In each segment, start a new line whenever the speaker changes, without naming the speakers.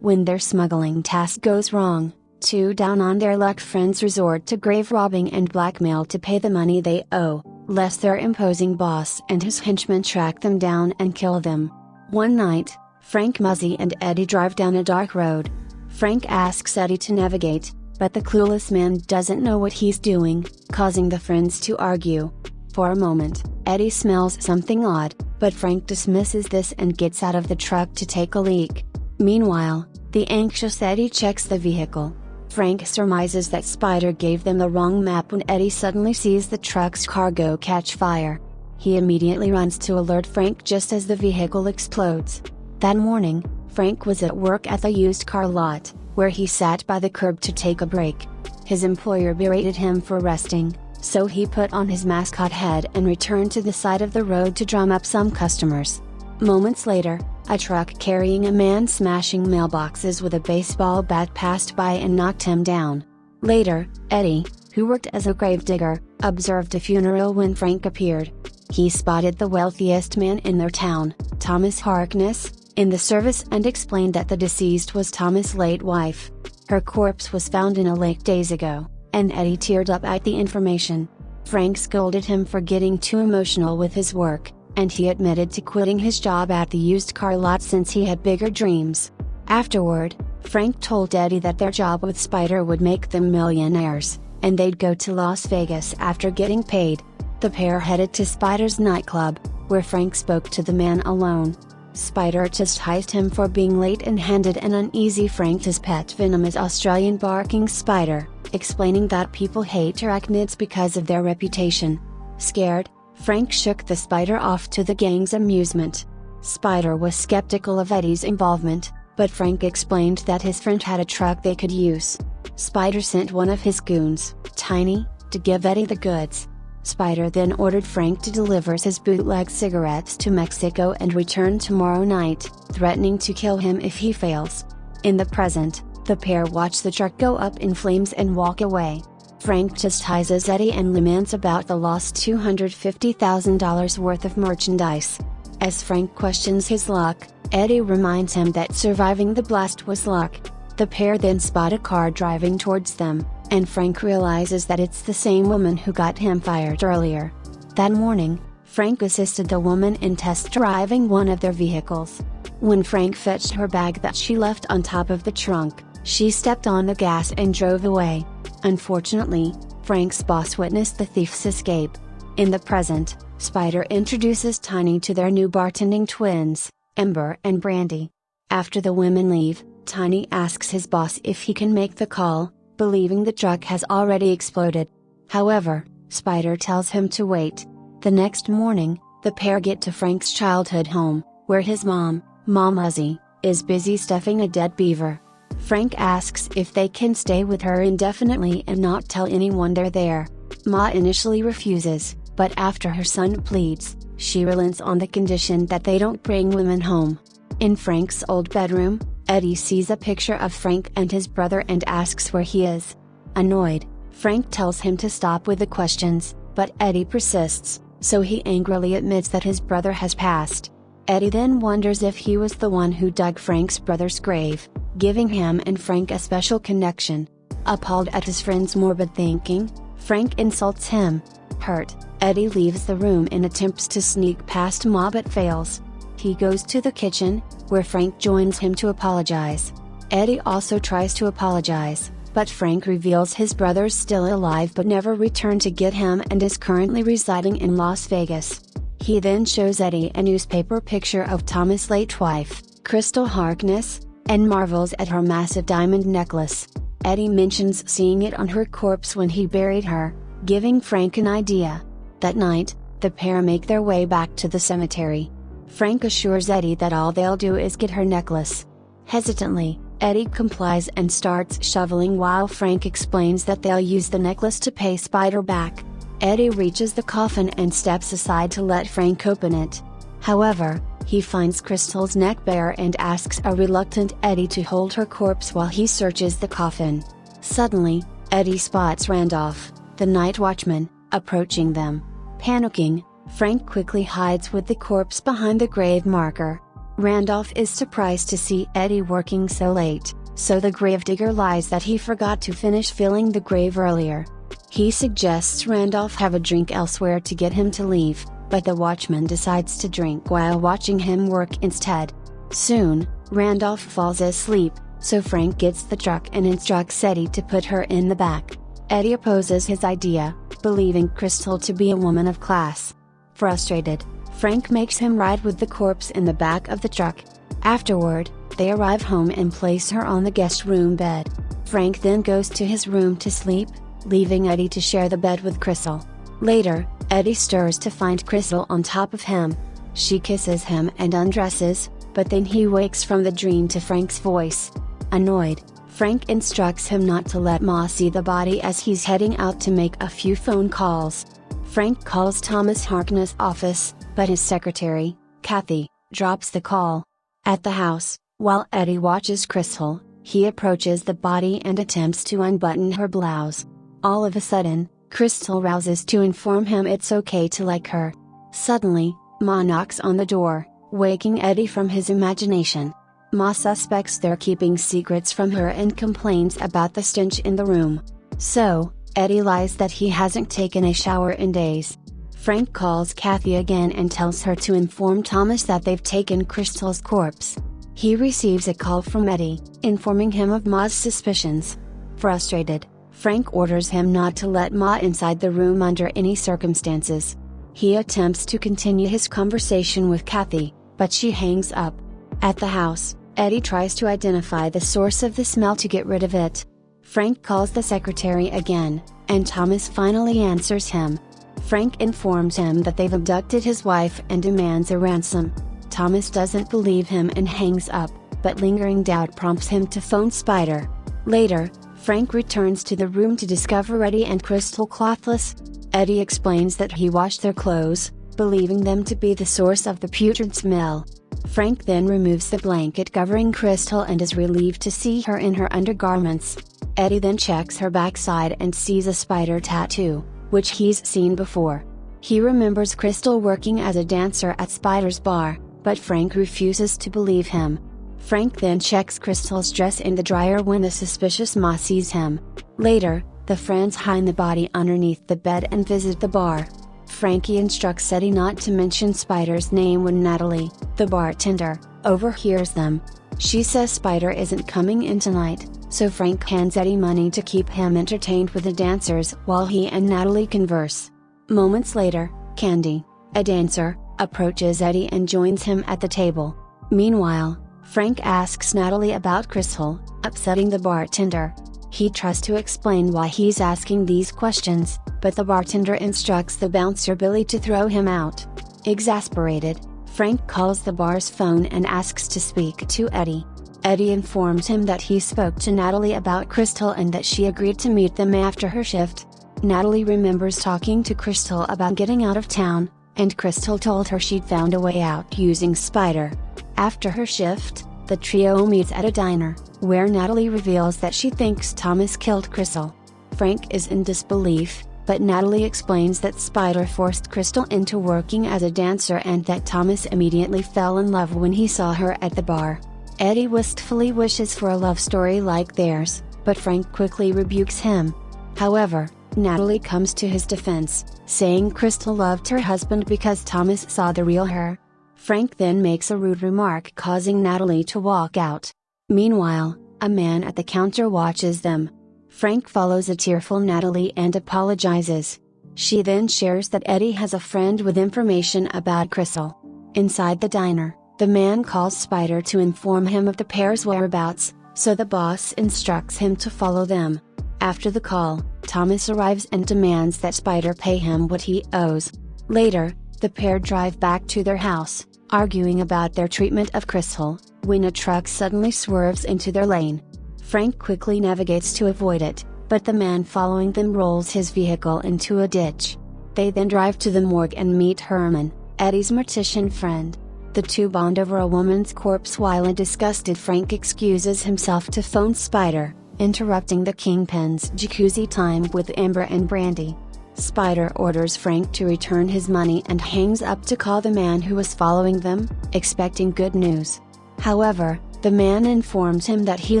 When their smuggling task goes wrong, two down on their luck friends resort to grave robbing and blackmail to pay the money they owe, lest their imposing boss and his henchmen track them down and kill them. One night, Frank Muzzy and Eddie drive down a dark road. Frank asks Eddie to navigate, but the clueless man doesn't know what he's doing, causing the friends to argue. For a moment, Eddie smells something odd, but Frank dismisses this and gets out of the truck to take a leak. Meanwhile, the anxious Eddie checks the vehicle. Frank surmises that Spider gave them the wrong map when Eddie suddenly sees the truck's cargo catch fire. He immediately runs to alert Frank just as the vehicle explodes. That morning, Frank was at work at the used car lot, where he sat by the curb to take a break. His employer berated him for resting, so he put on his mascot head and returned to the side of the road to drum up some customers. Moments later, a truck carrying a man smashing mailboxes with a baseball bat passed by and knocked him down. Later, Eddie, who worked as a gravedigger, observed a funeral when Frank appeared. He spotted the wealthiest man in their town, Thomas Harkness, in the service and explained that the deceased was Thomas' late wife. Her corpse was found in a lake days ago, and Eddie teared up at the information. Frank scolded him for getting too emotional with his work, and he admitted to quitting his job at the used car lot since he had bigger dreams. Afterward, Frank told Eddie that their job with Spider would make them millionaires, and they'd go to Las Vegas after getting paid. The pair headed to Spider's nightclub, where Frank spoke to the man alone. Spider chastised him for being late and handed an uneasy Frank his pet venomous Australian barking spider, explaining that people hate arachnids because of their reputation. Scared, Frank shook the spider off to the gang's amusement. Spider was skeptical of Eddie's involvement, but Frank explained that his friend had a truck they could use. Spider sent one of his goons, Tiny, to give Eddie the goods. Spider then ordered Frank to deliver his bootleg cigarettes to Mexico and return tomorrow night, threatening to kill him if he fails. In the present, the pair watch the truck go up in flames and walk away. Frank chastises Eddie and laments about the lost $250,000 worth of merchandise. As Frank questions his luck, Eddie reminds him that surviving the blast was luck. The pair then spot a car driving towards them, and Frank realizes that it's the same woman who got him fired earlier. That morning, Frank assisted the woman in test driving one of their vehicles. When Frank fetched her bag that she left on top of the trunk, she stepped on the gas and drove away. Unfortunately, Frank's boss witnessed the thief's escape. In the present, Spider introduces Tiny to their new bartending twins, Amber and Brandy. After the women leave, Tiny asks his boss if he can make the call, believing the truck has already exploded. However, Spider tells him to wait. The next morning, the pair get to Frank's childhood home, where his mom, Mom Muzzy, is busy stuffing a dead beaver. Frank asks if they can stay with her indefinitely and not tell anyone they're there. Ma initially refuses, but after her son pleads, she relents on the condition that they don't bring women home. In Frank's old bedroom, Eddie sees a picture of Frank and his brother and asks where he is. Annoyed, Frank tells him to stop with the questions, but Eddie persists, so he angrily admits that his brother has passed. Eddie then wonders if he was the one who dug Frank's brother's grave, giving him and Frank a special connection. Appalled at his friend's morbid thinking, Frank insults him. Hurt, Eddie leaves the room and attempts to sneak past Ma but fails. He goes to the kitchen, where Frank joins him to apologize. Eddie also tries to apologize, but Frank reveals his brother's still alive but never returned to get him and is currently residing in Las Vegas. He then shows Eddie a newspaper picture of Thomas' late wife, Crystal Harkness, and marvels at her massive diamond necklace. Eddie mentions seeing it on her corpse when he buried her, giving Frank an idea. That night, the pair make their way back to the cemetery. Frank assures Eddie that all they'll do is get her necklace. Hesitantly, Eddie complies and starts shoveling while Frank explains that they'll use the necklace to pay Spider back. Eddie reaches the coffin and steps aside to let Frank open it. However, he finds Crystal's neck bare and asks a reluctant Eddie to hold her corpse while he searches the coffin. Suddenly, Eddie spots Randolph, the night watchman, approaching them. Panicking, Frank quickly hides with the corpse behind the grave marker. Randolph is surprised to see Eddie working so late, so the gravedigger lies that he forgot to finish filling the grave earlier. He suggests Randolph have a drink elsewhere to get him to leave, but the watchman decides to drink while watching him work instead. Soon, Randolph falls asleep, so Frank gets the truck and instructs Eddie to put her in the back. Eddie opposes his idea, believing Crystal to be a woman of class. Frustrated, Frank makes him ride with the corpse in the back of the truck. Afterward, they arrive home and place her on the guest room bed. Frank then goes to his room to sleep, leaving Eddie to share the bed with Crystal. Later, Eddie stirs to find Crystal on top of him. She kisses him and undresses, but then he wakes from the dream to Frank's voice. Annoyed, Frank instructs him not to let Ma see the body as he's heading out to make a few phone calls. Frank calls Thomas Harkness' office, but his secretary, Kathy, drops the call. At the house, while Eddie watches Crystal, he approaches the body and attempts to unbutton her blouse. All of a sudden, Crystal rouses to inform him it's okay to like her. Suddenly, Ma knocks on the door, waking Eddie from his imagination. Ma suspects they're keeping secrets from her and complains about the stench in the room. So, Eddie lies that he hasn't taken a shower in days. Frank calls Kathy again and tells her to inform Thomas that they've taken Crystal's corpse. He receives a call from Eddie, informing him of Ma's suspicions. Frustrated, Frank orders him not to let Ma inside the room under any circumstances. He attempts to continue his conversation with Kathy, but she hangs up. At the house, Eddie tries to identify the source of the smell to get rid of it. Frank calls the secretary again, and Thomas finally answers him. Frank informs him that they've abducted his wife and demands a ransom. Thomas doesn't believe him and hangs up, but lingering doubt prompts him to phone Spider. Later, Frank returns to the room to discover Eddie and Crystal clothless. Eddie explains that he washed their clothes, believing them to be the source of the putrid smell. Frank then removes the blanket covering Crystal and is relieved to see her in her undergarments. Eddie then checks her backside and sees a spider tattoo, which he's seen before. He remembers Crystal working as a dancer at Spider's bar, but Frank refuses to believe him. Frank then checks Crystal's dress in the dryer when a suspicious Ma sees him. Later, the friends hide the body underneath the bed and visit the bar. Frankie instructs Eddie not to mention Spider's name when Natalie, the bartender, overhears them. She says Spider isn't coming in tonight, so Frank hands Eddie money to keep him entertained with the dancers while he and Natalie converse. Moments later, Candy, a dancer, approaches Eddie and joins him at the table. Meanwhile, Frank asks Natalie about Crystal, upsetting the bartender. He tries to explain why he's asking these questions, but the bartender instructs the bouncer Billy to throw him out. Exasperated, Frank calls the bar's phone and asks to speak to Eddie. Eddie informs him that he spoke to Natalie about Crystal and that she agreed to meet them after her shift. Natalie remembers talking to Crystal about getting out of town, and Crystal told her she'd found a way out using Spider. After her shift, the trio meets at a diner, where Natalie reveals that she thinks Thomas killed Crystal. Frank is in disbelief, but Natalie explains that Spider forced Crystal into working as a dancer and that Thomas immediately fell in love when he saw her at the bar. Eddie wistfully wishes for a love story like theirs, but Frank quickly rebukes him. However, Natalie comes to his defense, saying Crystal loved her husband because Thomas saw the real her, Frank then makes a rude remark causing Natalie to walk out. Meanwhile, a man at the counter watches them. Frank follows a tearful Natalie and apologizes. She then shares that Eddie has a friend with information about Crystal. Inside the diner, the man calls Spider to inform him of the pair's whereabouts, so the boss instructs him to follow them. After the call, Thomas arrives and demands that Spider pay him what he owes. Later, the pair drive back to their house, arguing about their treatment of Crystal, when a truck suddenly swerves into their lane. Frank quickly navigates to avoid it, but the man following them rolls his vehicle into a ditch. They then drive to the morgue and meet Herman, Eddie's mortician friend. The two bond over a woman's corpse while a disgusted Frank excuses himself to phone Spider, interrupting the Kingpin's jacuzzi time with Amber and Brandy. Spider orders Frank to return his money and hangs up to call the man who was following them, expecting good news. However, the man informs him that he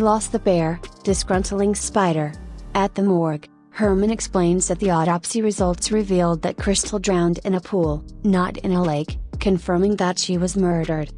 lost the bear, disgruntling Spider. At the morgue, Herman explains that the autopsy results revealed that Crystal drowned in a pool, not in a lake, confirming that she was murdered.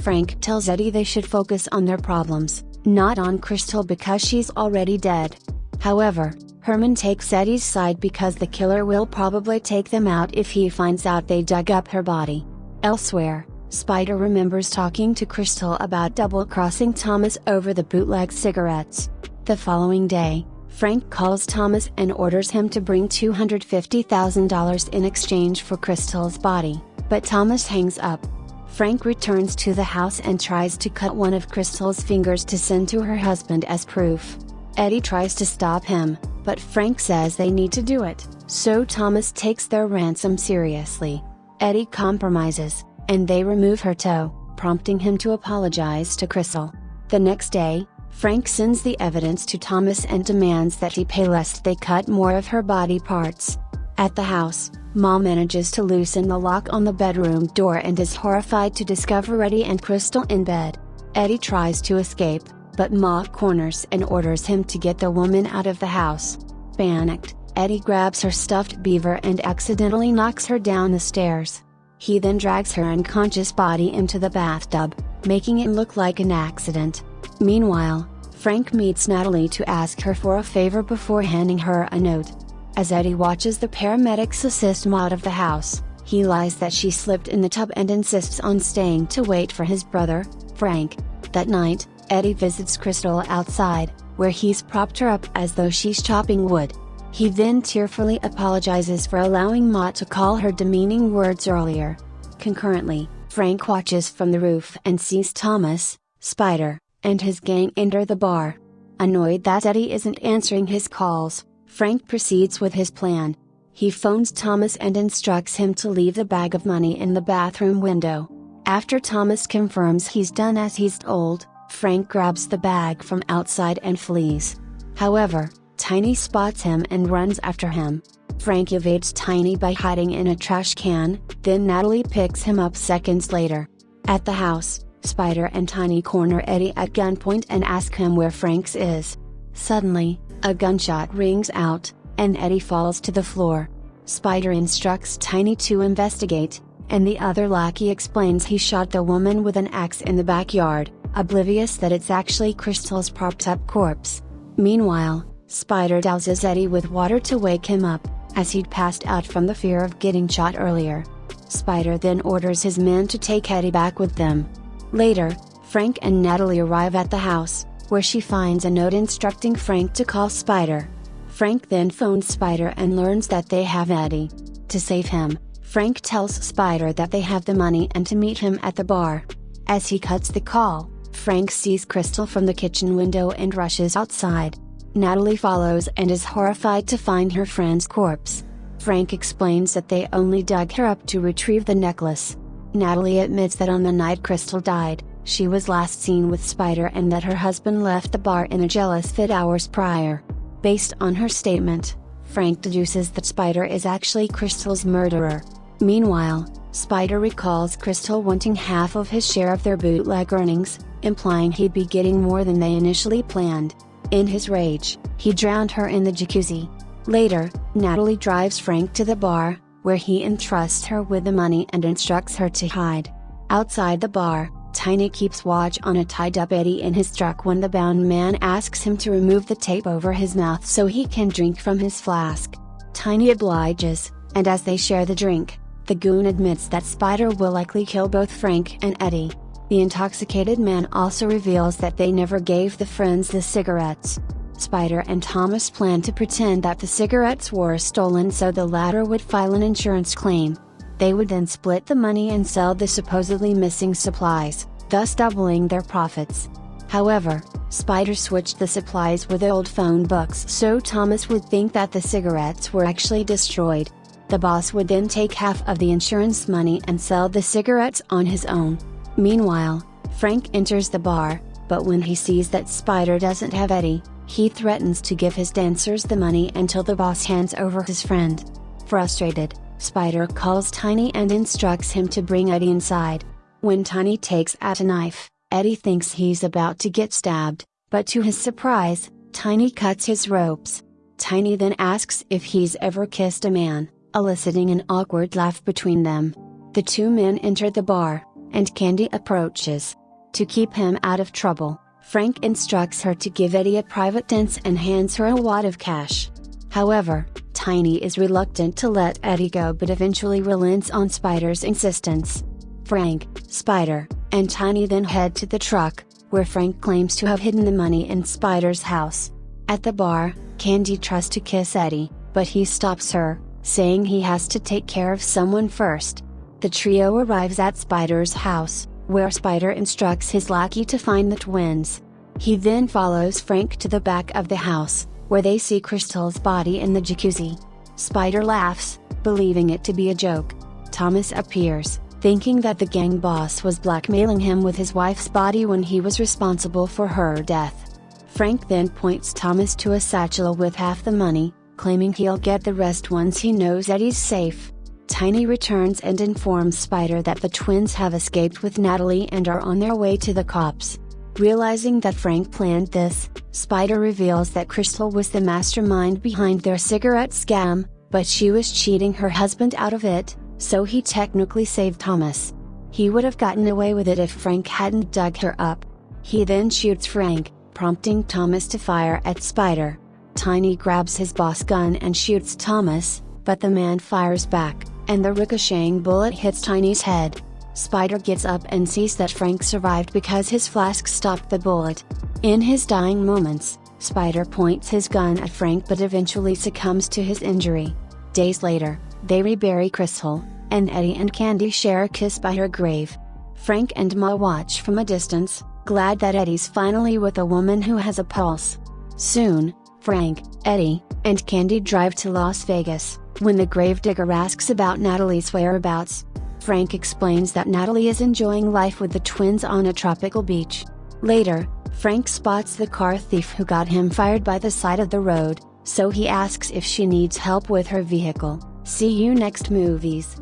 Frank tells Eddie they should focus on their problems, not on Crystal because she's already dead. However, Herman takes Eddie's side because the killer will probably take them out if he finds out they dug up her body. Elsewhere, Spider remembers talking to Crystal about double crossing Thomas over the bootleg cigarettes. The following day, Frank calls Thomas and orders him to bring $250,000 in exchange for Crystal's body, but Thomas hangs up. Frank returns to the house and tries to cut one of Crystal's fingers to send to her husband as proof. Eddie tries to stop him, but Frank says they need to do it, so Thomas takes their ransom seriously. Eddie compromises, and they remove her toe, prompting him to apologize to Crystal. The next day, Frank sends the evidence to Thomas and demands that he pay lest they cut more of her body parts. At the house, Ma manages to loosen the lock on the bedroom door and is horrified to discover Eddie and Crystal in bed. Eddie tries to escape, but Ma corners and orders him to get the woman out of the house. Panicked, Eddie grabs her stuffed beaver and accidentally knocks her down the stairs. He then drags her unconscious body into the bathtub, making it look like an accident. Meanwhile, Frank meets Natalie to ask her for a favor before handing her a note. As Eddie watches the paramedics assist Ma out of the house, he lies that she slipped in the tub and insists on staying to wait for his brother, Frank. That night, Eddie visits Crystal outside, where he's propped her up as though she's chopping wood. He then tearfully apologizes for allowing Ma to call her demeaning words earlier. Concurrently, Frank watches from the roof and sees Thomas, Spider, and his gang enter the bar. Annoyed that Eddie isn't answering his calls, Frank proceeds with his plan. He phones Thomas and instructs him to leave the bag of money in the bathroom window. After Thomas confirms he's done as he's told, Frank grabs the bag from outside and flees. However, Tiny spots him and runs after him. Frank evades Tiny by hiding in a trash can, then Natalie picks him up seconds later. At the house, Spider and Tiny corner Eddie at gunpoint and ask him where Frank's is. Suddenly, a gunshot rings out, and Eddie falls to the floor. Spider instructs Tiny to investigate, and the other lackey explains he shot the woman with an axe in the backyard, oblivious that it's actually Crystal's propped up corpse. Meanwhile, Spider douses Eddie with water to wake him up, as he'd passed out from the fear of getting shot earlier. Spider then orders his men to take Eddie back with them. Later, Frank and Natalie arrive at the house, where she finds a note instructing Frank to call Spider. Frank then phones Spider and learns that they have Eddie. To save him, Frank tells Spider that they have the money and to meet him at the bar. As he cuts the call, Frank sees Crystal from the kitchen window and rushes outside. Natalie follows and is horrified to find her friend's corpse. Frank explains that they only dug her up to retrieve the necklace. Natalie admits that on the night Crystal died, she was last seen with Spider and that her husband left the bar in a jealous fit hours prior. Based on her statement, Frank deduces that Spider is actually Crystal's murderer. Meanwhile, Spider recalls Crystal wanting half of his share of their bootleg earnings, implying he'd be getting more than they initially planned. In his rage, he drowned her in the jacuzzi. Later, Natalie drives Frank to the bar, where he entrusts her with the money and instructs her to hide. Outside the bar, Tiny keeps watch on a tied up Eddie in his truck when the bound man asks him to remove the tape over his mouth so he can drink from his flask. Tiny obliges, and as they share the drink, the goon admits that Spider will likely kill both Frank and Eddie. The intoxicated man also reveals that they never gave the friends the cigarettes. Spider and Thomas plan to pretend that the cigarettes were stolen so the latter would file an insurance claim. They would then split the money and sell the supposedly missing supplies, thus doubling their profits. However, Spider switched the supplies with old phone books so Thomas would think that the cigarettes were actually destroyed. The boss would then take half of the insurance money and sell the cigarettes on his own. Meanwhile, Frank enters the bar, but when he sees that Spider doesn't have Eddie, he threatens to give his dancers the money until the boss hands over his friend. Frustrated, Spider calls Tiny and instructs him to bring Eddie inside. When Tiny takes out a knife, Eddie thinks he's about to get stabbed, but to his surprise, Tiny cuts his ropes. Tiny then asks if he's ever kissed a man, eliciting an awkward laugh between them. The two men enter the bar, and Candy approaches. To keep him out of trouble, Frank instructs her to give Eddie a private dance and hands her a wad of cash. However, Tiny is reluctant to let Eddie go but eventually relents on Spider's insistence. Frank, Spider, and Tiny then head to the truck, where Frank claims to have hidden the money in Spider's house. At the bar, Candy tries to kiss Eddie, but he stops her, saying he has to take care of someone first. The trio arrives at Spider's house, where Spider instructs his lackey to find the twins. He then follows Frank to the back of the house, where they see Crystal's body in the jacuzzi. Spider laughs, believing it to be a joke. Thomas appears, thinking that the gang boss was blackmailing him with his wife's body when he was responsible for her death. Frank then points Thomas to a satchel with half the money, claiming he'll get the rest once he knows Eddie's safe. Tiny returns and informs Spider that the twins have escaped with Natalie and are on their way to the cops. Realizing that Frank planned this, Spider reveals that Crystal was the mastermind behind their cigarette scam, but she was cheating her husband out of it, so he technically saved Thomas. He would have gotten away with it if Frank hadn't dug her up. He then shoots Frank, prompting Thomas to fire at Spider. Tiny grabs his boss gun and shoots Thomas, but the man fires back and the ricocheting bullet hits Tiny's head. Spider gets up and sees that Frank survived because his flask stopped the bullet. In his dying moments, Spider points his gun at Frank but eventually succumbs to his injury. Days later, they rebury Crystal, and Eddie and Candy share a kiss by her grave. Frank and Ma watch from a distance, glad that Eddie's finally with a woman who has a pulse. Soon, Frank, Eddie, and Candy drive to Las Vegas. When the gravedigger asks about Natalie's whereabouts, Frank explains that Natalie is enjoying life with the twins on a tropical beach. Later, Frank spots the car thief who got him fired by the side of the road, so he asks if she needs help with her vehicle. See you next movies.